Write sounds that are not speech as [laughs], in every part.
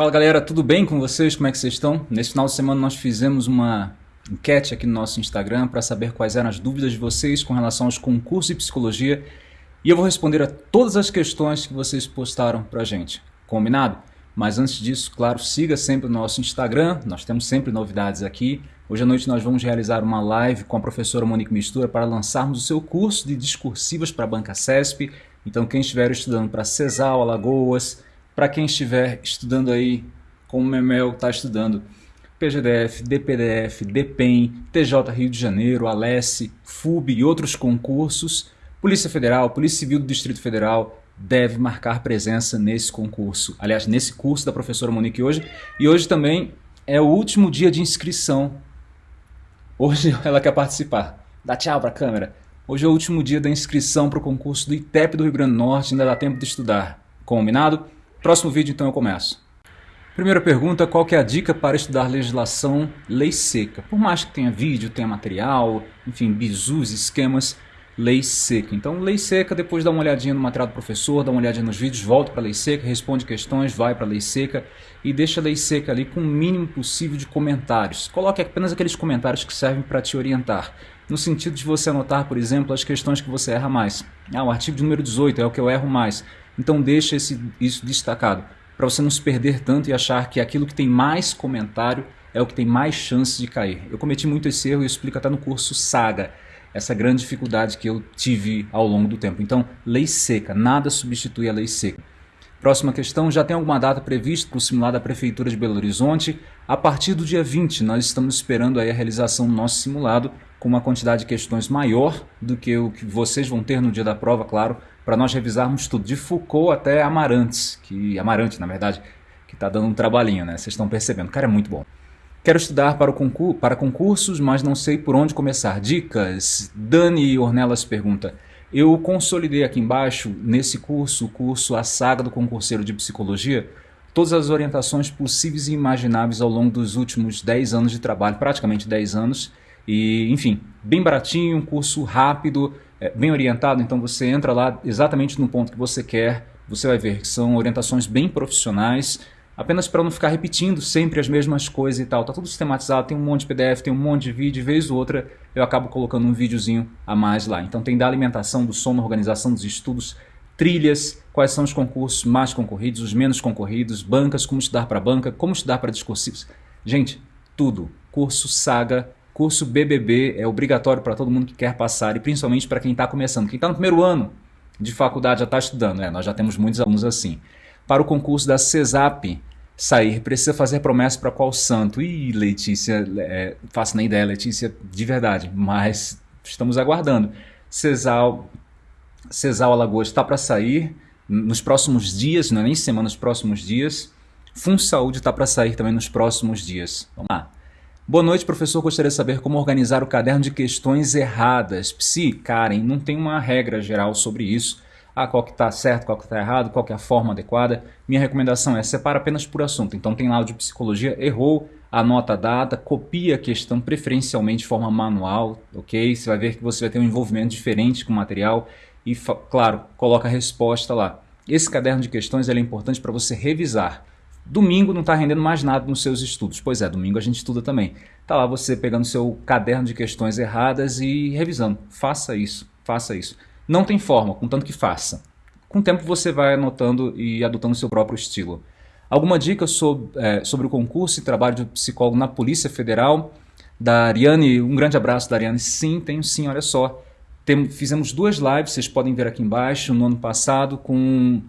Fala galera, tudo bem com vocês? Como é que vocês estão? Nesse final de semana nós fizemos uma enquete aqui no nosso Instagram para saber quais eram as dúvidas de vocês com relação aos concursos de psicologia e eu vou responder a todas as questões que vocês postaram para a gente. Combinado? Mas antes disso, claro, siga sempre o nosso Instagram, nós temos sempre novidades aqui. Hoje à noite nós vamos realizar uma live com a professora Monique Mistura para lançarmos o seu curso de discursivas para a Banca CESP. Então quem estiver estudando para CESAL, Alagoas, para quem estiver estudando aí, como o Memel está estudando, PGDF, DPDF, DPEM, TJ Rio de Janeiro, Alesse, FUB e outros concursos, Polícia Federal, Polícia Civil do Distrito Federal, deve marcar presença nesse concurso. Aliás, nesse curso da professora Monique hoje. E hoje também é o último dia de inscrição. Hoje [laughs] ela quer participar. Dá tchau para a câmera. Hoje é o último dia da inscrição para o concurso do ITEP do Rio Grande do Norte. Ainda dá tempo de estudar. Combinado? Próximo vídeo então eu começo. Primeira pergunta, qual que é a dica para estudar legislação lei seca? Por mais que tenha vídeo, tenha material, enfim, bizus, esquemas, lei seca. Então, lei seca, depois dá uma olhadinha no material do professor, dá uma olhadinha nos vídeos, volta para lei seca, responde questões, vai para lei seca e deixa a lei seca ali com o mínimo possível de comentários. Coloque apenas aqueles comentários que servem para te orientar. No sentido de você anotar, por exemplo, as questões que você erra mais. Ah, o artigo número 18 é o que eu erro mais. Então deixa esse, isso destacado, para você não se perder tanto e achar que aquilo que tem mais comentário é o que tem mais chance de cair. Eu cometi muito esse erro e explico até no curso Saga, essa grande dificuldade que eu tive ao longo do tempo. Então, lei seca, nada substitui a lei seca. Próxima questão, já tem alguma data prevista para o simulado da Prefeitura de Belo Horizonte? A partir do dia 20, nós estamos esperando aí a realização do nosso simulado com uma quantidade de questões maior do que o que vocês vão ter no dia da prova, claro, para nós revisarmos tudo, de Foucault até Amarantes, que Amarante, na verdade, que está dando um trabalhinho, né? Vocês estão percebendo, cara é muito bom. Quero estudar para, o concur para concursos, mas não sei por onde começar. Dicas? Dani Ornelas pergunta. Eu consolidei aqui embaixo, nesse curso, o curso A Saga do Concurseiro de Psicologia, todas as orientações possíveis e imagináveis ao longo dos últimos 10 anos de trabalho, praticamente 10 anos, e enfim, bem baratinho, um curso rápido, é, bem orientado, então você entra lá exatamente no ponto que você quer, você vai ver que são orientações bem profissionais, apenas para não ficar repetindo sempre as mesmas coisas e tal. Tá tudo sistematizado, tem um monte de PDF, tem um monte de vídeo, vez ou outra eu acabo colocando um videozinho a mais lá. Então tem da alimentação, do sono, organização dos estudos, trilhas, quais são os concursos mais concorridos, os menos concorridos, bancas, como estudar para banca, como estudar para discursivos. Gente, tudo. Curso Saga Curso BBB é obrigatório para todo mundo que quer passar e principalmente para quem está começando. Quem está no primeiro ano de faculdade já está estudando, né? nós já temos muitos alunos assim. Para o concurso da CESAP sair, precisa fazer promessa para qual santo? Ih, Letícia, é, faço nem ideia, Letícia, de verdade, mas estamos aguardando. CESAL, CESAL Alagoas está para sair nos próximos dias, não é nem semana, nos próximos dias. Fun Saúde está para sair também nos próximos dias. Vamos lá. Boa noite, professor. Gostaria de saber como organizar o caderno de questões erradas. Psi, Karen, não tem uma regra geral sobre isso. Ah, qual que está certo, qual que está errado, qual que é a forma adequada. Minha recomendação é separa apenas por assunto. Então tem lá o de psicologia, errou, anota a data, copia a questão preferencialmente de forma manual, ok? Você vai ver que você vai ter um envolvimento diferente com o material e, claro, coloca a resposta lá. Esse caderno de questões é importante para você revisar. Domingo não está rendendo mais nada nos seus estudos. Pois é, domingo a gente estuda também. Está lá você pegando seu caderno de questões erradas e revisando. Faça isso, faça isso. Não tem forma, contanto que faça. Com o tempo você vai anotando e adotando seu próprio estilo. Alguma dica sobre, é, sobre o concurso e trabalho de psicólogo na Polícia Federal? Da Ariane, um grande abraço da Ariane. Sim, tenho sim, olha só. Tem, fizemos duas lives, vocês podem ver aqui embaixo, no ano passado, com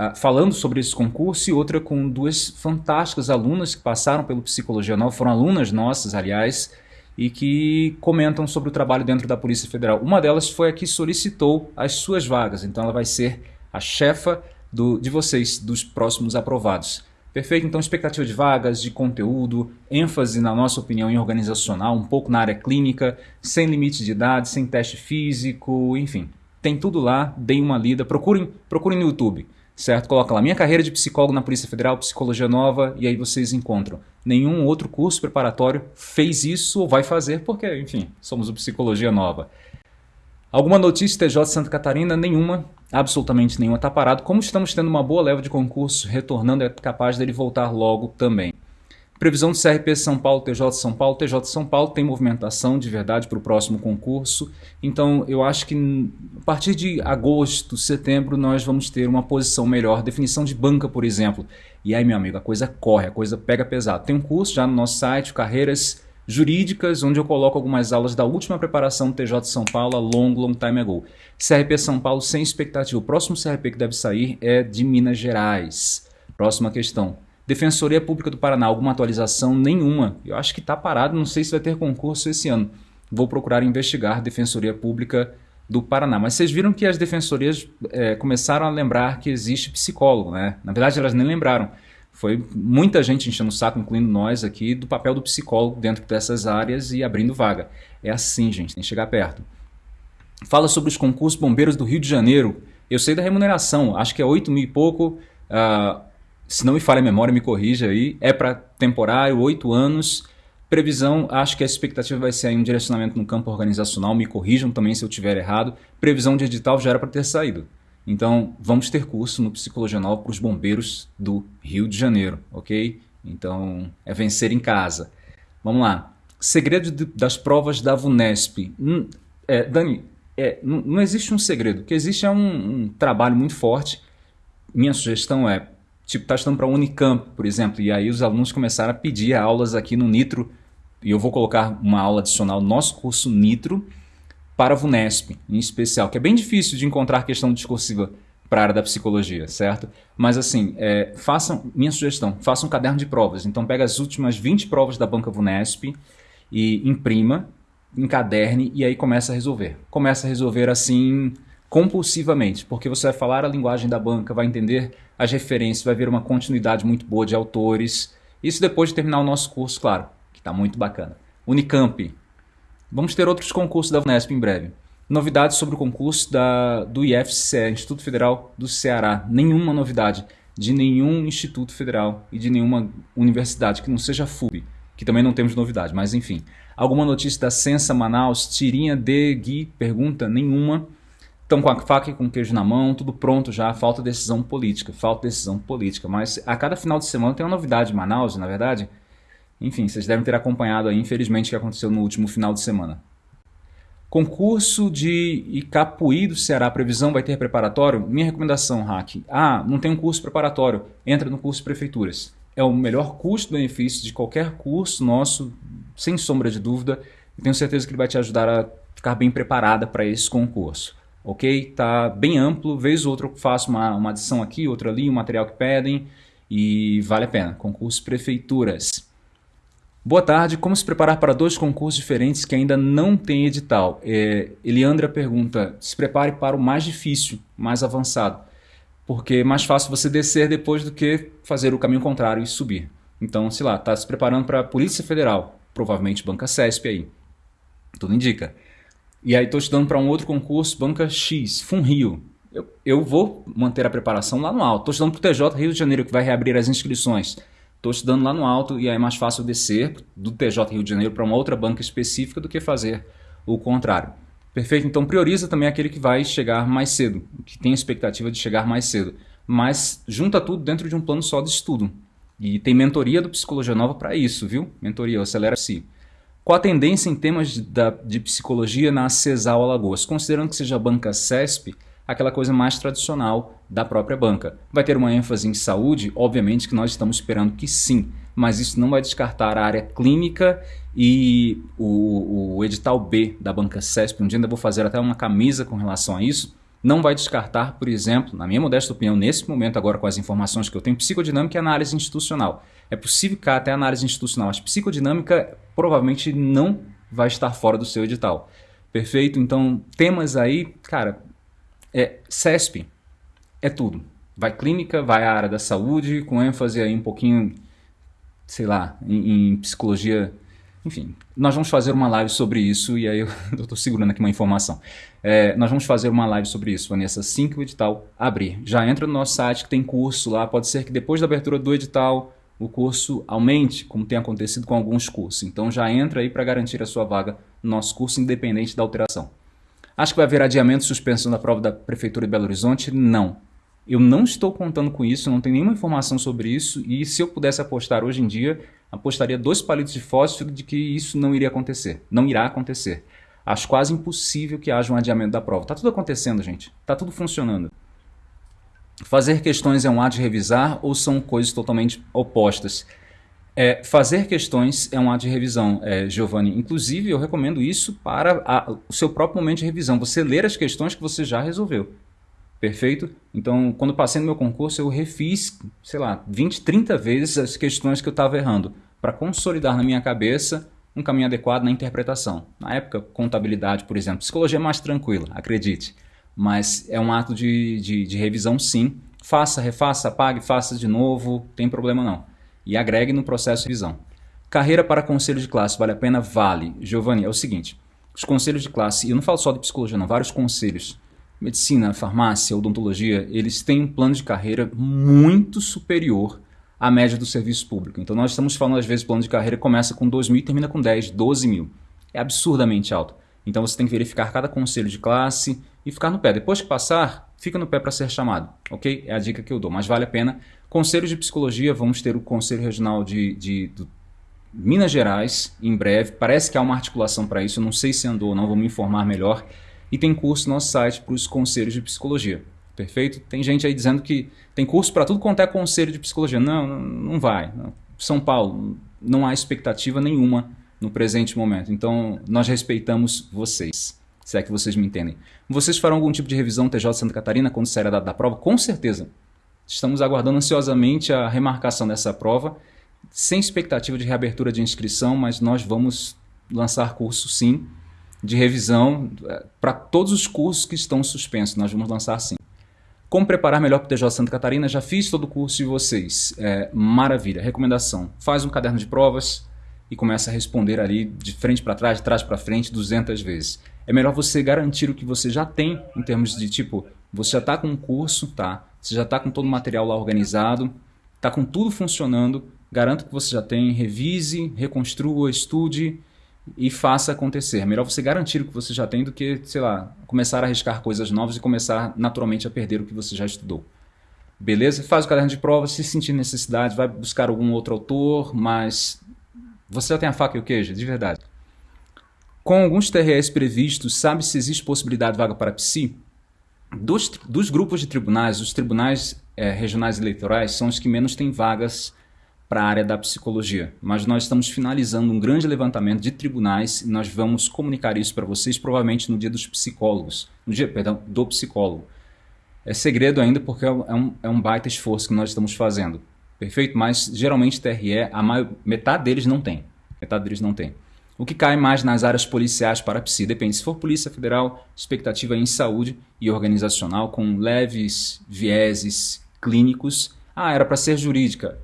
Uh, falando sobre esse concurso e outra com duas fantásticas alunas que passaram pelo Psicologia Nova, foram alunas nossas, aliás, e que comentam sobre o trabalho dentro da Polícia Federal. Uma delas foi a que solicitou as suas vagas, então ela vai ser a chefa do, de vocês, dos próximos aprovados. Perfeito? Então, expectativa de vagas, de conteúdo, ênfase, na nossa opinião, em organizacional, um pouco na área clínica, sem limite de idade, sem teste físico, enfim. Tem tudo lá, deem uma lida, procurem, procurem no YouTube certo? Coloca lá, minha carreira de psicólogo na Polícia Federal, Psicologia Nova, e aí vocês encontram. Nenhum outro curso preparatório fez isso ou vai fazer, porque, enfim, somos o Psicologia Nova. Alguma notícia TJ Santa Catarina? Nenhuma. absolutamente nenhuma está parado. Como estamos tendo uma boa leva de concursos retornando, é capaz dele voltar logo também. Previsão do CRP São Paulo, TJ São Paulo. TJ São Paulo tem movimentação de verdade para o próximo concurso. Então eu acho que a partir de agosto, setembro, nós vamos ter uma posição melhor. Definição de banca, por exemplo. E aí, meu amigo, a coisa corre, a coisa pega pesado. Tem um curso já no nosso site, Carreiras Jurídicas, onde eu coloco algumas aulas da última preparação do TJ São Paulo a long, long time ago. CRP São Paulo sem expectativa. O próximo CRP que deve sair é de Minas Gerais. Próxima questão. Defensoria Pública do Paraná, alguma atualização? Nenhuma. Eu acho que está parado, não sei se vai ter concurso esse ano. Vou procurar investigar Defensoria Pública do Paraná. Mas vocês viram que as defensorias é, começaram a lembrar que existe psicólogo, né? Na verdade, elas nem lembraram. Foi muita gente enchendo o saco, incluindo nós aqui, do papel do psicólogo dentro dessas áreas e abrindo vaga. É assim, gente, tem que chegar perto. Fala sobre os concursos bombeiros do Rio de Janeiro. Eu sei da remuneração, acho que é 8 mil e pouco. Uh, se não me falha a memória, me corrija aí, é para temporário, oito anos. Previsão, acho que a expectativa vai ser aí um direcionamento no campo organizacional, me corrijam também se eu tiver errado. Previsão de edital já era para ter saído. Então, vamos ter curso no Psicologia Nova para os bombeiros do Rio de Janeiro, ok? Então, é vencer em casa. Vamos lá. Segredo de, das provas da VUNESP. Hum, é, Dani, é, não, existe um segredo. O que existe é um, um trabalho muito forte. Minha sugestão é tipo, está estudando para a Unicamp, por exemplo, e aí os alunos começaram a pedir aulas aqui no Nitro, e eu vou colocar uma aula adicional no nosso curso Nitro para a VUNESP, em especial, que é bem difícil de encontrar questão discursiva para a área da psicologia, certo? Mas assim, é, façam, minha sugestão, façam um caderno de provas. Então pega as últimas 20 provas da banca VUNESP e imprima, encaderne e aí começa a resolver. Começa a resolver assim compulsivamente, porque você vai falar a linguagem da banca, vai entender as referências, vai ver uma continuidade muito boa de autores. Isso depois de terminar o nosso curso, claro, que está muito bacana. Unicamp. Vamos ter outros concursos da Unesp em breve. Novidades sobre o concurso da, do IFCE, Instituto Federal do Ceará. Nenhuma novidade de nenhum instituto federal e de nenhuma universidade que não seja FUB, que também não temos novidade, mas enfim. Alguma notícia da Sensa Manaus? Tirinha de Gui pergunta? Nenhuma estão com a faca e com o queijo na mão, tudo pronto já, falta decisão política, falta decisão política. Mas a cada final de semana tem uma novidade em Manaus, na verdade. Enfim, vocês devem ter acompanhado aí, infelizmente, o que aconteceu no último final de semana. Concurso de Icapuí do Ceará, previsão vai ter preparatório? Minha recomendação, Hack. Ah, não tem um curso preparatório, entra no curso de prefeituras. É o melhor custo-benefício de qualquer curso nosso, sem sombra de dúvida. Tenho certeza que ele vai te ajudar a ficar bem preparada para esse concurso ok? Tá bem amplo, vez ou outra eu faço uma, uma adição aqui, outra ali, um material que pedem e vale a pena. Concurso Prefeituras. Boa tarde, como se preparar para dois concursos diferentes que ainda não tem edital? É, Eliandra pergunta, se prepare para o mais difícil, mais avançado, porque é mais fácil você descer depois do que fazer o caminho contrário e subir. Então, sei lá, está se preparando para a Polícia Federal, provavelmente Banca CESP aí, tudo indica. E aí estou estudando para um outro concurso, banca X, FunRio. Eu, eu vou manter a preparação lá no alto. Estou estudando para o TJ Rio de Janeiro, que vai reabrir as inscrições. Estou estudando lá no alto e aí é mais fácil descer do TJ Rio de Janeiro para uma outra banca específica do que fazer o contrário. Perfeito? Então prioriza também aquele que vai chegar mais cedo, que tem expectativa de chegar mais cedo. Mas junta tudo dentro de um plano só de estudo. E tem mentoria do Psicologia Nova para isso, viu? Mentoria, acelera-se. Qual a tendência em temas de, da, de psicologia na CESAL Alagoas? Considerando que seja a banca CESP, aquela coisa mais tradicional da própria banca. Vai ter uma ênfase em saúde? Obviamente que nós estamos esperando que sim, mas isso não vai descartar a área clínica e o, o edital B da banca CESP. Um dia ainda vou fazer até uma camisa com relação a isso não vai descartar, por exemplo, na minha modesta opinião, nesse momento agora com as informações que eu tenho, psicodinâmica e análise institucional. É possível que até análise institucional, mas psicodinâmica provavelmente não vai estar fora do seu edital. Perfeito? Então, temas aí, cara, é CESP, é tudo. Vai clínica, vai a área da saúde, com ênfase aí um pouquinho, sei lá, em, em psicologia enfim, nós vamos fazer uma live sobre isso e aí eu [laughs] estou segurando aqui uma informação. É, nós vamos fazer uma live sobre isso, Vanessa, assim que o edital abrir. Já entra no nosso site que tem curso lá, pode ser que depois da abertura do edital o curso aumente, como tem acontecido com alguns cursos. Então já entra aí para garantir a sua vaga no nosso curso, independente da alteração. Acho que vai haver adiamento e suspensão da prova da Prefeitura de Belo Horizonte? Não. Eu não estou contando com isso, não tenho nenhuma informação sobre isso e se eu pudesse apostar hoje em dia, apostaria dois palitos de fósforo de que isso não iria acontecer, não irá acontecer. Acho quase impossível que haja um adiamento da prova. Está tudo acontecendo, gente. Está tudo funcionando. Fazer questões é um ato de revisar ou são coisas totalmente opostas? É, fazer questões é um ato de revisão, é, Giovanni. Inclusive, eu recomendo isso para a, o seu próprio momento de revisão. Você ler as questões que você já resolveu. Perfeito? Então, quando passei no meu concurso, eu refiz, sei lá, 20, 30 vezes as questões que eu estava errando, para consolidar na minha cabeça um caminho adequado na interpretação. Na época, contabilidade, por exemplo. Psicologia é mais tranquila, acredite. Mas é um ato de, de, de revisão, sim. Faça, refaça, apague, faça de novo, tem problema não. E agregue no processo de revisão. Carreira para conselho de classe, vale a pena? Vale. Giovanni, é o seguinte, os conselhos de classe, e eu não falo só de psicologia não, vários conselhos, medicina, farmácia, odontologia, eles têm um plano de carreira muito superior à média do serviço público. Então nós estamos falando, às vezes, plano de carreira começa com 2 mil e termina com 10, 12 mil. É absurdamente alto. Então você tem que verificar cada conselho de classe e ficar no pé. Depois que passar, fica no pé para ser chamado, ok? É a dica que eu dou, mas vale a pena. Conselhos de psicologia, vamos ter o Conselho Regional de, de, de Minas Gerais em breve. Parece que há uma articulação para isso, eu não sei se andou ou não, vou me informar melhor e tem curso no nosso site para os conselhos de psicologia. Perfeito? Tem gente aí dizendo que tem curso para tudo quanto é conselho de psicologia. Não, não, vai. São Paulo, não há expectativa nenhuma no presente momento. Então, nós respeitamos vocês, se é que vocês me entendem. Vocês farão algum tipo de revisão TJ Santa Catarina quando sair a data da prova? Com certeza. Estamos aguardando ansiosamente a remarcação dessa prova, sem expectativa de reabertura de inscrição, mas nós vamos lançar curso sim, de revisão é, para todos os cursos que estão suspensos. Nós vamos lançar sim. Como preparar melhor para o TJ Santa Catarina? Já fiz todo o curso de vocês. É, maravilha. Recomendação. Faz um caderno de provas e começa a responder ali de frente para trás, de trás para frente, 200 vezes. É melhor você garantir o que você já tem em termos de tipo, você já está com um curso, tá? Você já está com todo o material lá organizado, está com tudo funcionando. Garanto que você já tem. Revise, reconstrua, estude e faça acontecer. Melhor você garantir o que você já tem do que, sei lá, começar a arriscar coisas novas e começar naturalmente a perder o que você já estudou. Beleza? Faz o caderno de prova, se sentir necessidade, vai buscar algum outro autor, mas você já tem a faca e o queijo, de verdade. Com alguns TREs previstos, sabe se existe possibilidade de vaga para psi? Dos, dos grupos de tribunais, os tribunais é, regionais eleitorais são os que menos têm vagas para a área da psicologia. Mas nós estamos finalizando um grande levantamento de tribunais e nós vamos comunicar isso para vocês provavelmente no dia dos psicólogos, no dia, perdão, do psicólogo. É segredo ainda porque é um, é um baita esforço que nós estamos fazendo. Perfeito? Mas geralmente TRE, a maior, metade deles não tem. Metade deles não tem. O que cai mais nas áreas policiais para a psi? Depende. Se for Polícia Federal, expectativa é em saúde e organizacional, com leves vieses clínicos. Ah, era para ser jurídica.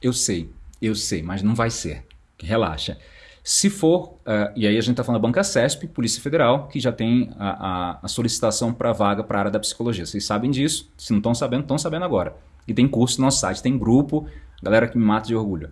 Eu sei, eu sei, mas não vai ser. Relaxa. Se for, uh, e aí a gente está falando da Banca CESP, Polícia Federal, que já tem a, a, a solicitação para vaga para a área da psicologia. Vocês sabem disso, se não estão sabendo, estão sabendo agora. E tem curso no nosso site, tem grupo, galera que me mata de orgulho.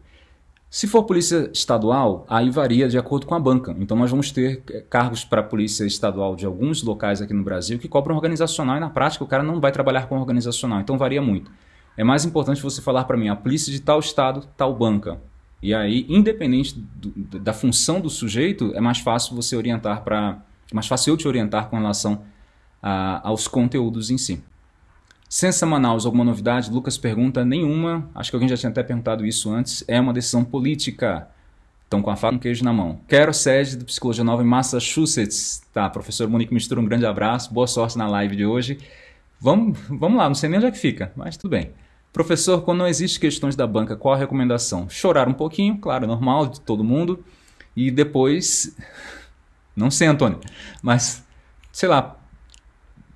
Se for polícia estadual, aí varia de acordo com a banca. Então nós vamos ter eh, cargos para polícia estadual de alguns locais aqui no Brasil que cobram organizacional e na prática o cara não vai trabalhar com organizacional, então varia muito. É mais importante você falar para mim, a polícia de tal estado, tal banca. E aí, independente do, da função do sujeito, é mais fácil você orientar para. É mais fácil eu te orientar com relação a, aos conteúdos em si. Censa Manaus, alguma novidade? Lucas pergunta, nenhuma. Acho que alguém já tinha até perguntado isso antes. É uma decisão política. Estão com a faca e um queijo na mão. Quero sede do Psicologia Nova em Massachusetts. Tá, professor Monique Mistura, um grande abraço. Boa sorte na live de hoje. Vamos, vamos lá, não sei nem onde é que fica, mas tudo bem. Professor, quando não existe questões da banca, qual a recomendação? Chorar um pouquinho, claro, normal de todo mundo, e depois. [laughs] Não sei, Antônio, mas sei lá.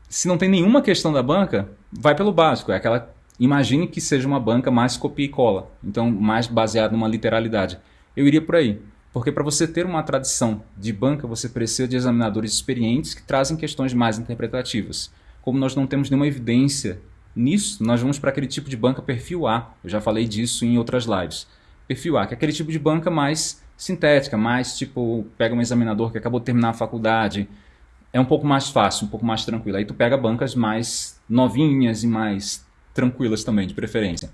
Se não tem nenhuma questão da banca, vai pelo básico. É aquela. Imagine que seja uma banca mais copia e cola, então mais baseada numa literalidade. Eu iria por aí. Porque para você ter uma tradição de banca, você precisa de examinadores experientes que trazem questões mais interpretativas. Como nós não temos nenhuma evidência Nisso, nós vamos para aquele tipo de banca perfil A. Eu já falei disso em outras lives. Perfil A, que é aquele tipo de banca mais sintética, mais tipo, pega um examinador que acabou de terminar a faculdade, é um pouco mais fácil, um pouco mais tranquilo. Aí tu pega bancas mais novinhas e mais tranquilas também, de preferência.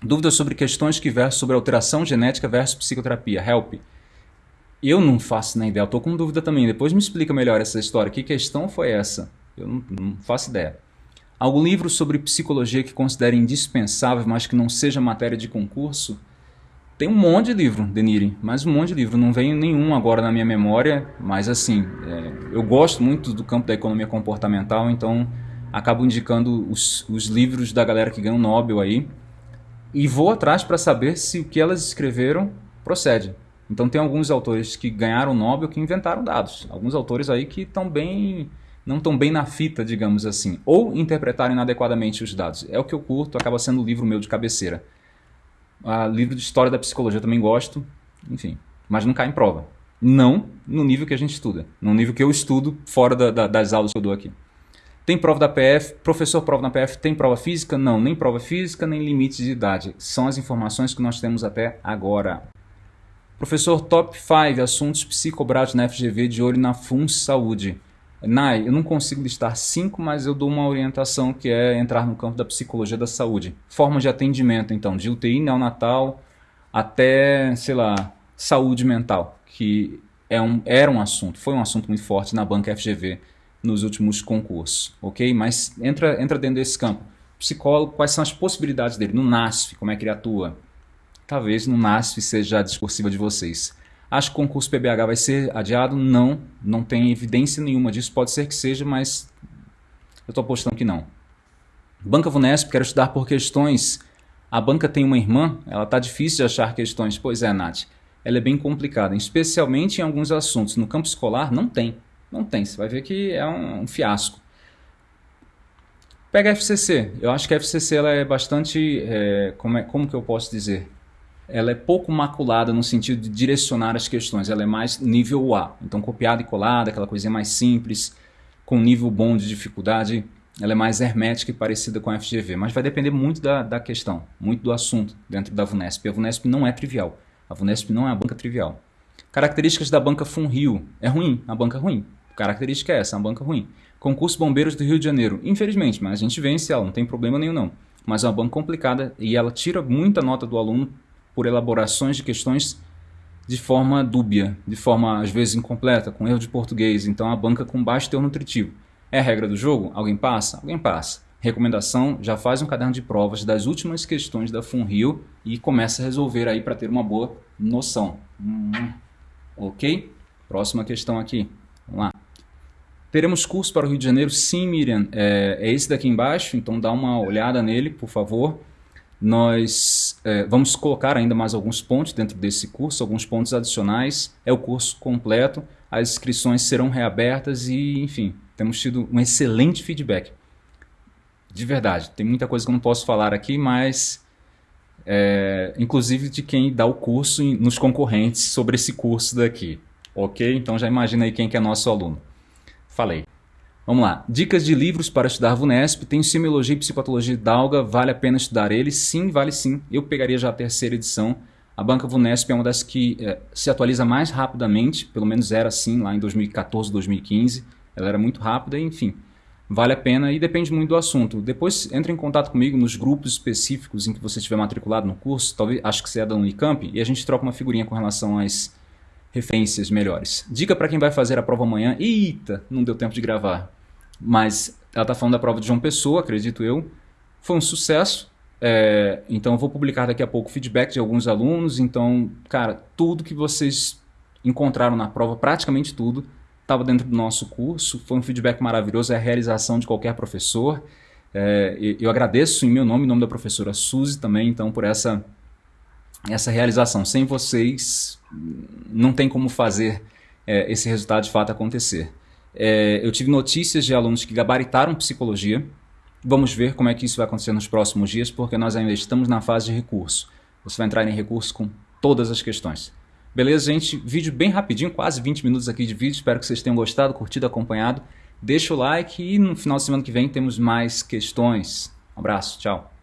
Dúvidas sobre questões que versam sobre alteração genética versus psicoterapia. Help. Eu não faço nem ideia, eu tô com dúvida também. Depois me explica melhor essa história. Que questão foi essa? Eu não, não faço ideia. Algum livro sobre psicologia que considere indispensável, mas que não seja matéria de concurso? Tem um monte de livro, Denire, mas um monte de livro. Não vem nenhum agora na minha memória, mas assim, é, eu gosto muito do campo da economia comportamental, então acabo indicando os, os livros da galera que ganhou o Nobel aí e vou atrás para saber se o que elas escreveram procede. Então tem alguns autores que ganharam o Nobel que inventaram dados. Alguns autores aí que estão bem não estão bem na fita, digamos assim, ou interpretaram inadequadamente os dados. É o que eu curto, acaba sendo o livro meu de cabeceira. Ah, livro de história da psicologia eu também gosto, enfim, mas não cai em prova. Não no nível que a gente estuda, no nível que eu estudo fora da, da, das aulas que eu dou aqui. Tem prova da PF, professor prova na PF, tem prova física? Não, nem prova física, nem limites de idade. São as informações que nós temos até agora. Professor, top 5 assuntos psicobrados na FGV de olho na FUNS Saúde. Nai, eu não consigo listar cinco, mas eu dou uma orientação que é entrar no campo da psicologia da saúde. Formas de atendimento, então, de UTI neonatal até, sei lá, saúde mental, que é um, era um assunto, foi um assunto muito forte na banca FGV nos últimos concursos, ok? Mas entra, entra dentro desse campo. Psicólogo, quais são as possibilidades dele? No NASF, como é que ele atua? Talvez no NASF seja a discursiva de vocês. Acho que o concurso PBH vai ser adiado? Não, não tem evidência nenhuma disso. Pode ser que seja, mas eu estou apostando que não. Banca Vunesp, quero estudar por questões. A banca tem uma irmã, ela está difícil de achar questões. Pois é, Nath. Ela é bem complicada, especialmente em alguns assuntos. No campo escolar, não tem. Não tem, você vai ver que é um, um fiasco. Pega a FCC. Eu acho que a FCC ela é bastante, é, como, é, como que eu posso dizer? Ela é pouco maculada no sentido de direcionar as questões. Ela é mais nível A. Então, copiada e colada, aquela coisinha mais simples, com nível bom de dificuldade. Ela é mais hermética e parecida com a FGV. Mas vai depender muito da, da questão, muito do assunto dentro da VUNESP. A VUNESP não é trivial. A VUNESP não é uma banca trivial. Características da banca FunRio. É ruim, a banca é ruim característica é essa, é uma banca ruim. Concurso Bombeiros do Rio de Janeiro. Infelizmente, mas a gente vence ela, não tem problema nenhum não. Mas é uma banca complicada e ela tira muita nota do aluno por elaborações de questões de forma dúbia, de forma às vezes incompleta, com erro de português. Então a banca com baixo teor nutritivo. É a regra do jogo? Alguém passa? Alguém passa. Recomendação, já faz um caderno de provas das últimas questões da FunRio e começa a resolver aí para ter uma boa noção. Hum, ok? Próxima questão aqui. Vamos lá. Teremos curso para o Rio de Janeiro? Sim, Miriam. É, é esse daqui embaixo, então dá uma olhada nele, por favor. Nós é, vamos colocar ainda mais alguns pontos dentro desse curso, alguns pontos adicionais. É o curso completo, as inscrições serão reabertas e, enfim, temos tido um excelente feedback. De verdade, tem muita coisa que eu não posso falar aqui, mas é, inclusive de quem dá o curso nos concorrentes sobre esse curso daqui. Ok? Então já imagina aí quem que é nosso aluno. Falei. Vamos lá. Dicas de livros para estudar VUNESP. Tem Semiologia e Psicopatologia Dalga. Vale a pena estudar ele? Sim, vale sim. Eu pegaria já a terceira edição. A banca VUNESP é uma das que é, se atualiza mais rapidamente, pelo menos era assim lá em 2014, 2015. Ela era muito rápida, enfim. Vale a pena e depende muito do assunto. Depois entre em contato comigo nos grupos específicos em que você estiver matriculado no curso, talvez acho que você é da Unicamp, e a gente troca uma figurinha com relação às referências melhores. Dica para quem vai fazer a prova amanhã. Eita, não deu tempo de gravar. Mas ela está falando da prova de João Pessoa, acredito eu. Foi um sucesso. É, então eu vou publicar daqui a pouco feedback de alguns alunos. Então, cara, tudo que vocês encontraram na prova, praticamente tudo, estava dentro do nosso curso. Foi um feedback maravilhoso, é a realização de qualquer professor. É, eu agradeço em meu nome, em nome da professora Suzy também, então, por essa, essa realização. Sem vocês, não tem como fazer é, esse resultado de fato acontecer. É, eu tive notícias de alunos que gabaritaram psicologia. Vamos ver como é que isso vai acontecer nos próximos dias, porque nós ainda estamos na fase de recurso. Você vai entrar em recurso com todas as questões. Beleza, gente? Vídeo bem rapidinho, quase 20 minutos aqui de vídeo. Espero que vocês tenham gostado, curtido, acompanhado. Deixa o like e no final de semana que vem temos mais questões. Um abraço, tchau.